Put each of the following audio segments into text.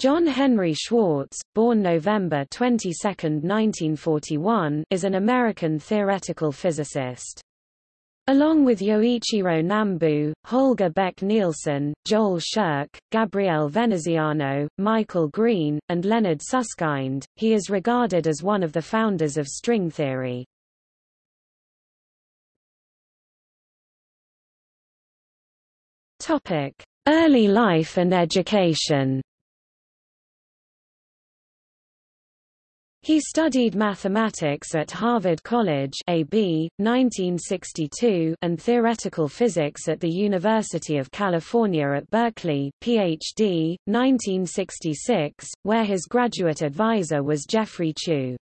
John Henry Schwarz, born November 22, 1941, is an American theoretical physicist. Along with Yoichiro Nambu, Holger Bech Nielsen, Joel Scherk, Gabriele Veneziano, Michael Green, and Leonard Susskind, he is regarded as one of the founders of string theory. Early life and education He studied mathematics at Harvard College AB, 1962 and theoretical physics at the University of California at Berkeley PhD, 1966, where his graduate advisor was Jeffrey Chew.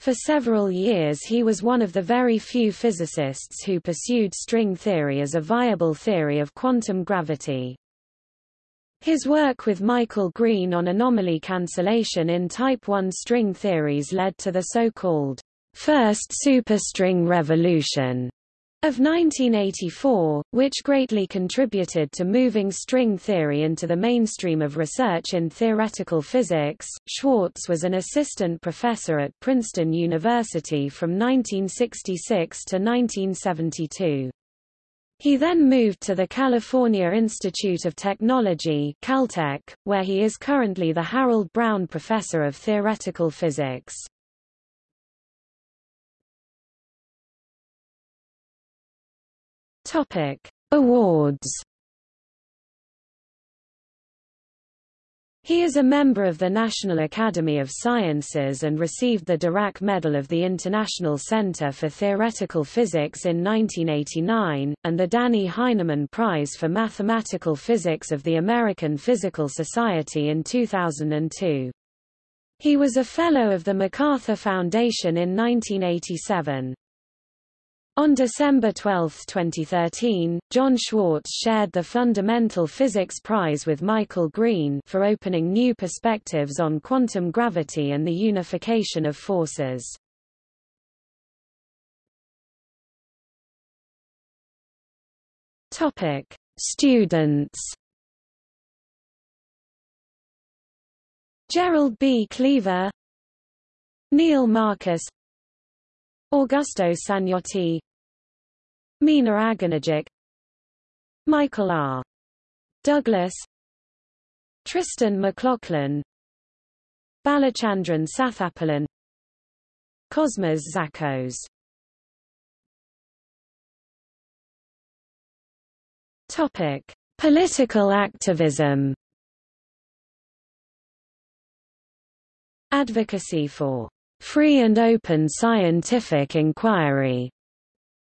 For several years he was one of the very few physicists who pursued string theory as a viable theory of quantum gravity. His work with Michael Green on anomaly cancellation in type 1 string theories led to the so-called first superstring revolution of 1984, which greatly contributed to moving string theory into the mainstream of research in theoretical physics. Schwarz was an assistant professor at Princeton University from 1966 to 1972. He then moved to the California Institute of Technology Caltech, where he is currently the Harold Brown Professor of Theoretical Physics. Awards He is a member of the National Academy of Sciences and received the Dirac Medal of the International Center for Theoretical Physics in 1989, and the Dannie Heineman Prize for Mathematical Physics of the American Physical Society in 2002. He was a Fellow of the MacArthur Foundation in 1987. On December 12, 2013, John Schwarz shared the Fundamental Physics Prize with Michael Green for opening new perspectives on quantum gravity and the unification of forces. Topic: Students. Gerald B. Cleaver, Neil Marcus, Augusto Sagnotti, Meena Aganagic Michael R. Douglas Tristan McLaughlin Balachandran Sathiapalan Cosmas Zakos Topic: Political activism. Advocacy for free and open scientific inquiry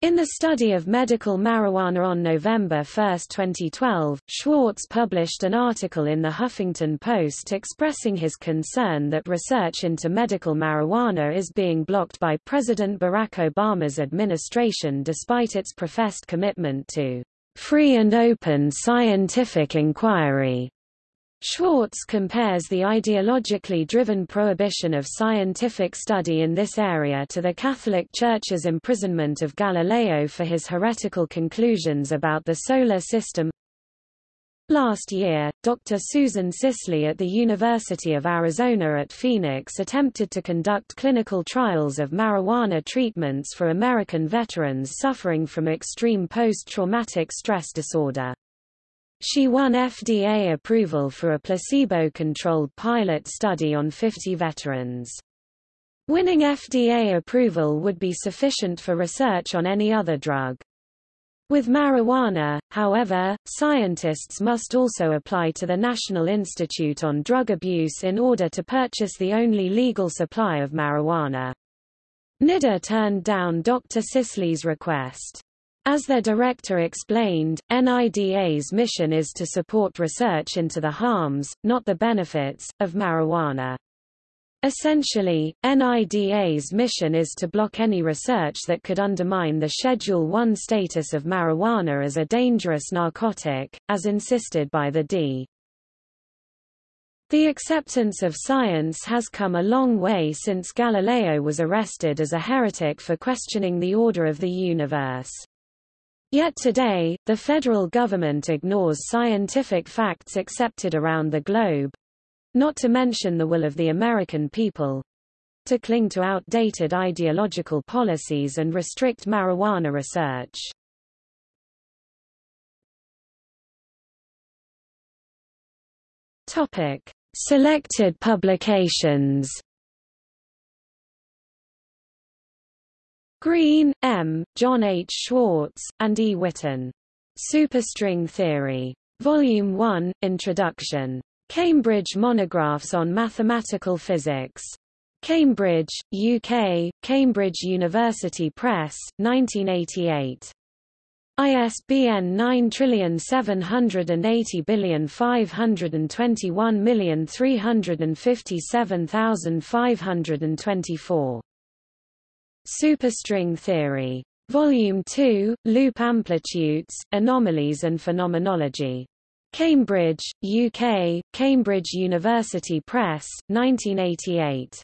in the study of medical marijuana on November 1, 2012, Schwarz published an article in the Huffington Post expressing his concern that research into medical marijuana is being blocked by President Barack Obama's administration despite its professed commitment to free and open scientific inquiry. Schwarz compares the ideologically driven prohibition of scientific study in this area to the Catholic Church's imprisonment of Galileo for his heretical conclusions about the solar system. Last year, Dr. Susan Sisley at the University of Arizona at Phoenix attempted to conduct clinical trials of marijuana treatments for American veterans suffering from extreme post-traumatic stress disorder. She won FDA approval for a placebo-controlled pilot study on 50 veterans. Winning FDA approval would be sufficient for research on any other drug. With marijuana, however, scientists must also apply to the National Institute on Drug Abuse in order to purchase the only legal supply of marijuana. NIDA turned down Dr. Sisley's request. As their director explained, NIDA's mission is to support research into the harms, not the benefits, of marijuana. Essentially, NIDA's mission is to block any research that could undermine the Schedule I status of marijuana as a dangerous narcotic, as insisted by the D. The acceptance of science has come a long way since Galileo was arrested as a heretic for questioning the order of the universe. Yet today, the federal government ignores scientific facts accepted around the globe. not to mention the will of the American people, to cling to outdated ideological policies and restrict marijuana research. Topic: Selected publications. Green, M., John H. Schwarz, and E. Witten. Superstring Theory. Volume 1, Introduction. Cambridge Monographs on Mathematical Physics. Cambridge, UK, Cambridge University Press, 1988. ISBN 9780521357524. Superstring theory. Volume 2, Loop Amplitudes, Anomalies and Phenomenology. Cambridge, UK, Cambridge University Press, 1988.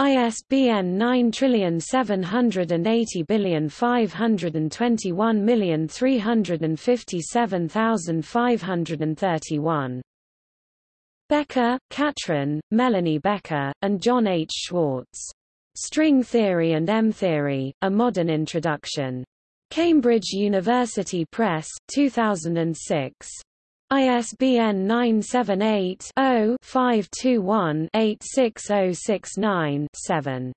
ISBN 9780521357531. Becker, Katrin, Melanie Becker, and John H. Schwarz. String Theory and M-Theory, A Modern Introduction. Cambridge University Press, 2006. ISBN 978 0 521 86069 7.